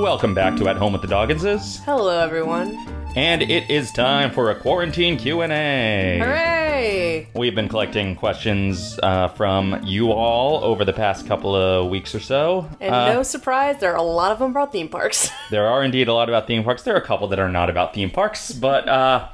Welcome back to At Home with the Dogginses, Hello, everyone. and it is time for a quarantine Q and A. Hooray! We've been collecting questions uh, from you all over the past couple of weeks or so. And Uh, no surprise, there are a lot of them about theme parks. There are indeed a lot about theme parks. There are a couple that are not about theme parks, but uh,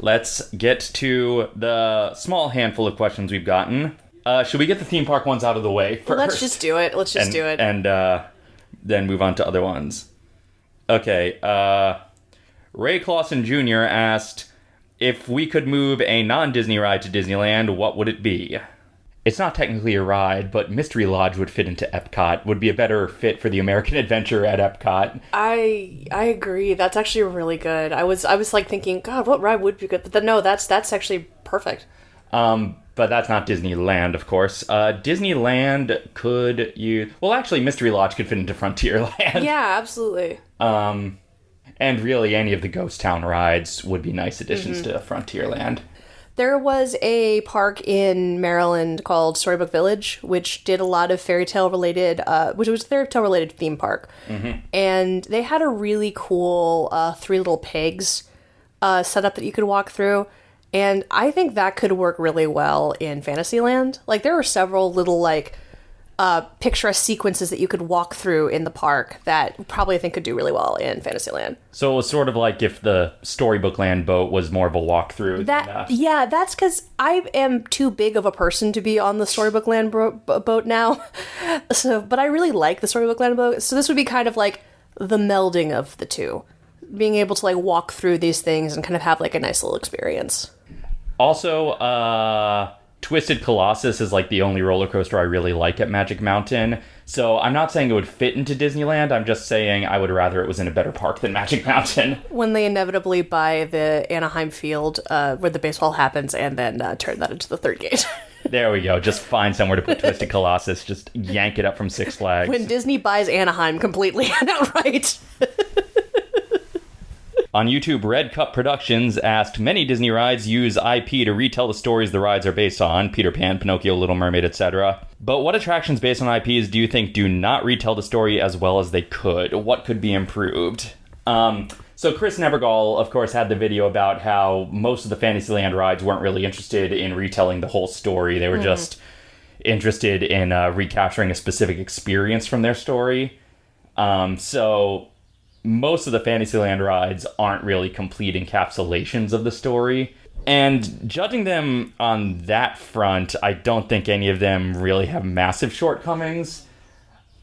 let's get to the small handful of questions we've gotten. Uh, should we get the theme park ones out of the way first? Let's just do it. Let's just and, do it. and uh, then move on to other ones. Okay, uh, Ray Clausen Jr. asked if we could move a non-Disney ride to Disneyland, what would it be? It's not technically a ride, but Mystery Lodge would fit into Epcot. Would be a better fit for the American Adventure at Epcot. I I agree. That's actually really good. I was I was like thinking, God, what ride would be good? But then no, that's that's actually perfect. Um, but that's not Disneyland, of course. Uh, Disneyland could you? Well, actually, Mystery Lodge could fit into Frontierland. Yeah, absolutely. Um, and really, any of the Ghost Town rides would be nice additions to Frontierland. There was a park in Maryland called Storybook Village, which did a lot of fairy tale related, uh, which was a fairy tale related theme park, and they had a really cool uh, three little pigs uh, setup that you could walk through. And I think that could work really well in Fantasyland. Like there were several little like uh, picturesque sequences that you could walk through in the park that probably I think could do really well in Fantasyland. So it was sort of like if the Storybook Land boat was more of a walkthrough. That than, uh, yeah, that's because I am too big of a person to be on the Storybook Land bro- boat now. so, but I really like the Storybook Land boat. So this would be kind of like the melding of the two, being able to like walk through these things and kind of have like a nice little experience. Also, uh, Twisted Colossus is like the only roller coaster I really like at Magic Mountain. So I'm not saying it would fit into Disneyland. I'm just saying I would rather it was in a better park than Magic Mountain. When they inevitably buy the Anaheim field uh, where the baseball happens and then uh, turn that into the third gate. There we go. Just find somewhere to put Twisted Colossus. Just yank it up from Six Flags. when Disney buys Anaheim completely and outright. On YouTube, Red Cup Productions asked Many Disney rides use IP to retell the stories the rides are based on Peter Pan, Pinocchio, Little Mermaid, etc. But what attractions based on IPs do you think do not retell the story as well as they could? What could be improved? Um, so, Chris Nevergall, of course, had the video about how most of the Fantasyland rides weren't really interested in retelling the whole story. They were just interested in uh, recapturing a specific experience from their story. Um, so most of the Fantasyland rides aren't really complete encapsulations of the story. And judging them on that front, I don't think any of them really have massive shortcomings.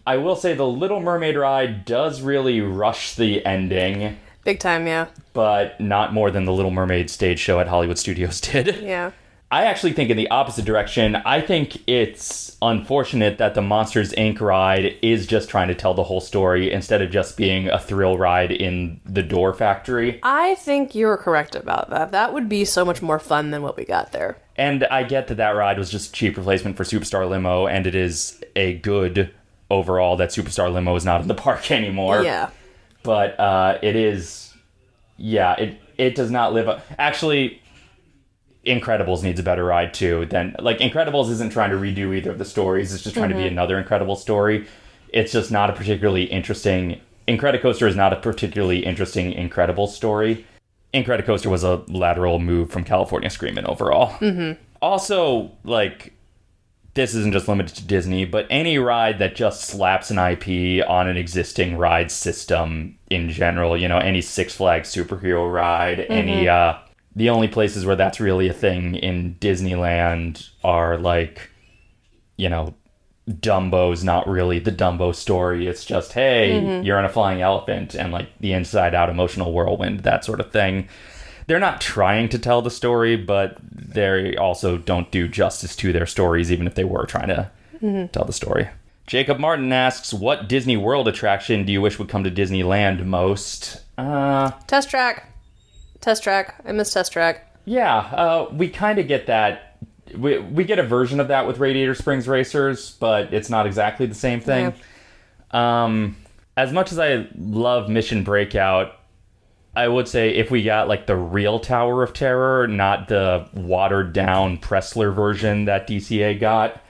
I will say the Little Mermaid ride does really rush the ending, Big time, yeah. but not more than the Little Mermaid stage show at Hollywood Studios did. Yeah. I actually think in the opposite direction. I think it's unfortunate that the Monsters Inc. ride is just trying to tell the whole story instead of just being a thrill ride in the door factory. I think you're correct about that. That would be so much more fun than what we got there. And I get that that ride was just a cheap replacement for Superstar Limo, and it is a good overall that Superstar Limo is not in the park anymore. Yeah. But uh, it is, yeah, it it does not live up. Actually, Incredibles needs a better ride too. Than like Incredibles isn't trying to redo either of the stories. It's just trying to be another incredible story. It's just not a particularly interesting. Incredicoaster is not a particularly interesting Incredible story. Incredicoaster was a lateral move from California Screamin' overall. Mm-hmm. Also, like this isn't just limited to Disney, but any ride that just slaps an IP on an existing ride system in general, you know, any Six Flags superhero ride, any uh the only places where that's really a thing in Disneyland are like you know, Dumbo's not really the Dumbo story. It's just, hey, you're on a flying elephant and like the inside out emotional whirlwind, that sort of thing. They're not trying to tell the story, but they also don't do justice to their stories, even if they were trying to tell the story. Jacob Martin asks, What Disney World attraction do you wish would come to Disneyland most? Uh, Test track. Test track. I miss test track. yeah, uh, we kind of get that. We, we get a version of that with Radiator Springs Racers, but it's not exactly the same thing. Um, as much as I love Mission Breakout, I would say if we got like the real Tower of Terror, not the watered down Pressler version that DCA got,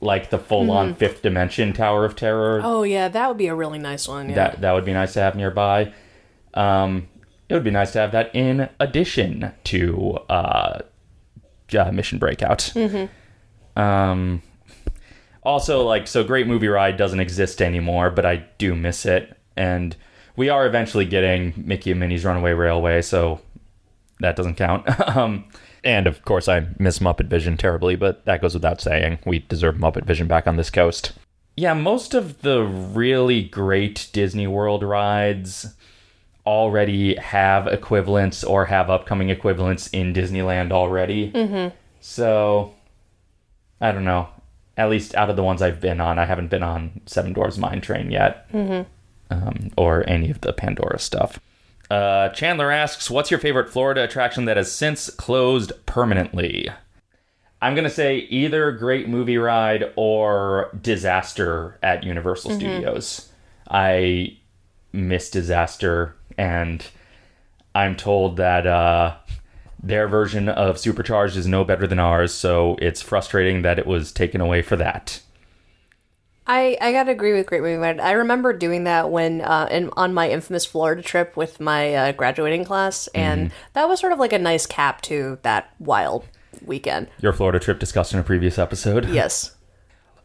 like the full on fifth dimension Tower of Terror. Oh yeah, that would be a really nice one. Yeah. That that would be nice to have nearby. Um, it would be nice to have that in addition to uh, uh, Mission Breakout. Um, also, like, so Great Movie Ride doesn't exist anymore, but I do miss it, and we are eventually getting Mickey and Minnie's Runaway Railway, so that doesn't count. um, and of course, I miss Muppet Vision terribly, but that goes without saying. We deserve Muppet Vision back on this coast. Yeah, most of the really great Disney World rides already have equivalents or have upcoming equivalents in Disneyland already. Mm-hmm. So, I don't know. At least out of the ones I've been on, I haven't been on Seven Dwarfs Mine Train yet, mm-hmm. um, or any of the Pandora stuff. Uh, Chandler asks, "What's your favorite Florida attraction that has since closed permanently?" I'm gonna say either Great Movie Ride or Disaster at Universal Studios. I miss Disaster, and I'm told that uh, their version of Supercharged is no better than ours, so it's frustrating that it was taken away for that. I, I gotta agree with Great Movie Ride. I remember doing that when uh, in, on my infamous Florida trip with my uh, graduating class, and that was sort of like a nice cap to that wild weekend. Your Florida trip discussed in a previous episode. Yes.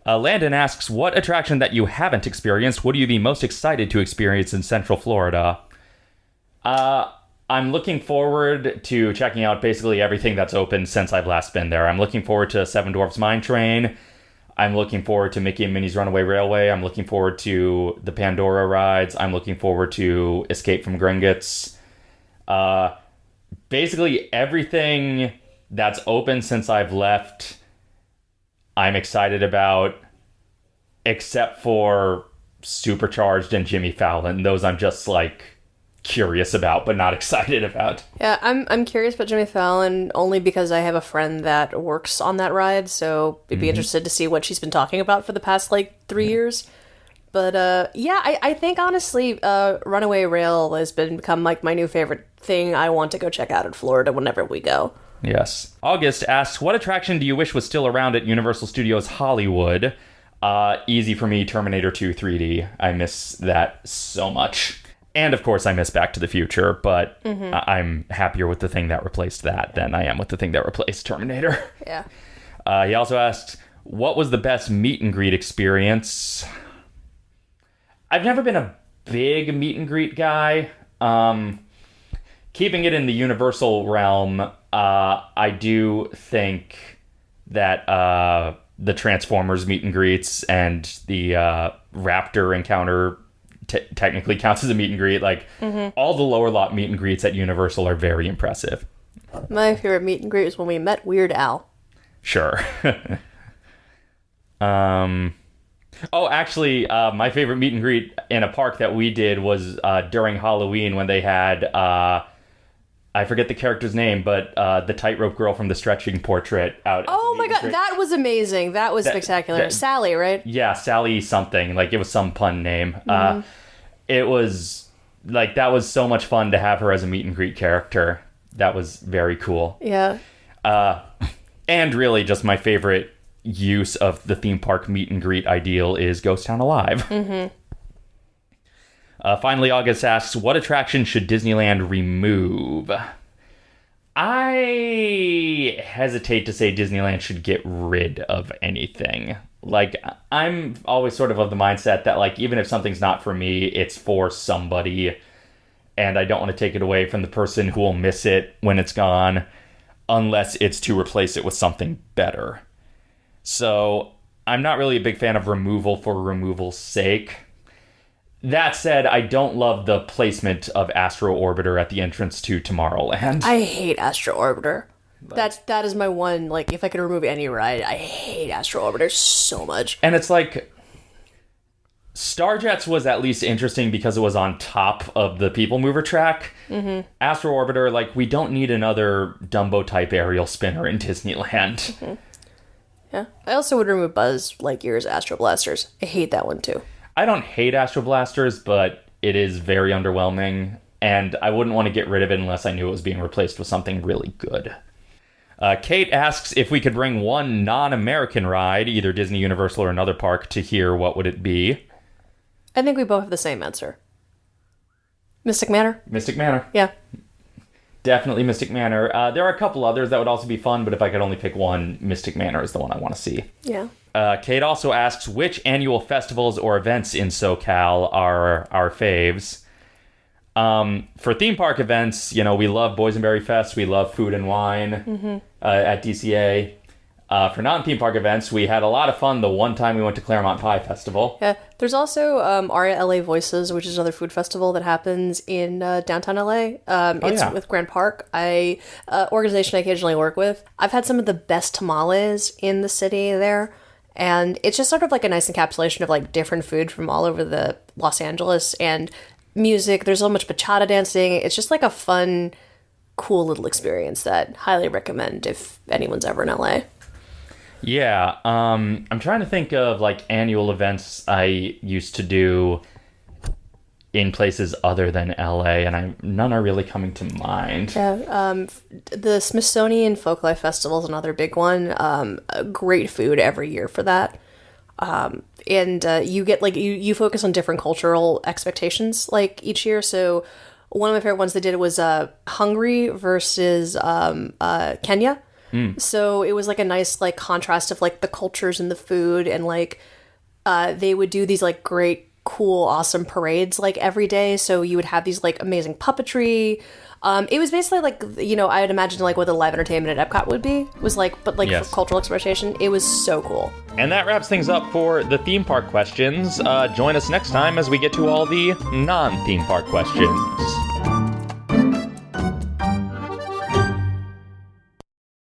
Uh, Landon asks, "What attraction that you haven't experienced would you be most excited to experience in Central Florida?" Uh, I'm looking forward to checking out basically everything that's open since I've last been there. I'm looking forward to Seven Dwarfs Mine Train. I'm looking forward to Mickey and Minnie's Runaway Railway. I'm looking forward to the Pandora rides. I'm looking forward to Escape from Gringotts. Uh, basically everything that's open since I've left, I'm excited about, except for Supercharged and Jimmy Fallon. Those I'm just like curious about, but not excited about. Yeah, I'm I'm curious about Jimmy Fallon only because I have a friend that works on that ride, so I'd be interested to see what she's been talking about for the past like three years. But uh, yeah, I, I think honestly, uh, Runaway Rail has been become like my new favorite thing. I want to go check out in Florida whenever we go. Yes. August asks, "What attraction do you wish was still around at Universal Studios Hollywood?" Uh, easy for me, Terminator 2 3D. I miss that so much. And of course, I miss Back to the Future, but I- I'm happier with the thing that replaced that than I am with the thing that replaced Terminator. Yeah. Uh, he also asked, "What was the best meet and greet experience?" I've never been a big meet and greet guy. Um, keeping it in the Universal realm, uh, I do think that uh, the Transformers meet and greets and the uh, Raptor encounter t- technically counts as a meet and greet. Like all the lower lot meet and greets at Universal are very impressive. My favorite meet and greet was when we met Weird Al. Sure. um. Oh, actually, uh, my favorite meet and greet in a park that we did was uh, during Halloween when they had uh, I forget the character's name, but uh, the tightrope girl from the stretching portrait out. Oh my god, that was amazing. That was spectacular. that- Sally, right? Yeah, Sally something like it was some pun name. Mm-hmm. Uh, it was like that was so much fun to have her as a meet and greet character. That was very cool. Yeah. Uh, and really, just my favorite use of the theme park meet and greet ideal is Ghost Town Alive. Mm-hmm. Uh, finally, August asks, "What attraction should Disneyland remove?" I hesitate to say Disneyland should get rid of anything. Like I'm always sort of of the mindset that like even if something's not for me, it's for somebody and I don't want to take it away from the person who will miss it when it's gone unless it's to replace it with something better. So, I'm not really a big fan of removal for removal's sake. That said, I don't love the placement of Astro Orbiter at the entrance to Tomorrowland. I hate Astro Orbiter. That's that is my one like if I could remove any ride, I hate Astro Orbiter so much. And it's like Starjets was at least interesting because it was on top of the People Mover track. Mm-hmm. Astro Orbiter, like, we don't need another Dumbo type aerial spinner in Disneyland. Yeah. I also would remove Buzz Lightyear's Astro Blasters. I hate that one too. I don't hate Astro Blasters, but it is very underwhelming, and I wouldn't want to get rid of it unless I knew it was being replaced with something really good. Uh, Kate asks if we could bring one non-American ride, either Disney, Universal, or another park, to here. What would it be? I think we both have the same answer. Mystic Manor? Mystic Manor. Yeah. Definitely Mystic Manor. Uh, there are a couple others that would also be fun, but if I could only pick one, Mystic Manor is the one I want to see. Yeah. Uh, Kate also asks which annual festivals or events in SoCal are our faves. Um, for theme park events, you know, we love Boysenberry Fest, we love Food and Wine uh, at DCA. Uh, for non theme park events, we had a lot of fun the one time we went to Claremont Pie Festival. Yeah. There's also um, Our LA Voices, which is another food festival that happens in uh, downtown LA. Um, it's yeah. with Grand Park. I uh, organization I occasionally work with. I've had some of the best tamales in the city there, and it's just sort of like a nice encapsulation of like different food from all over the Los Angeles and music. There's so much bachata dancing. It's just like a fun, cool little experience that highly recommend if anyone's ever in LA. Yeah, um, I'm trying to think of like annual events I used to do in places other than LA, and I none are really coming to mind. Yeah, um, the Smithsonian Folklife Festival is another big one. Um, great food every year for that. Um, and uh, you get like you, you focus on different cultural expectations like each year. So one of my favorite ones they did was uh, Hungary versus um, uh, Kenya. So it was like a nice like contrast of like the cultures and the food and like uh, they would do these like great, cool, awesome parades like every day. So you would have these like amazing puppetry. Um, it was basically like you know I would imagine like what the live entertainment at Epcot would be was like, but like Yes. for cultural expression. It was so cool. And that wraps things up for the theme park questions. Uh, join us next time as we get to all the non theme park questions.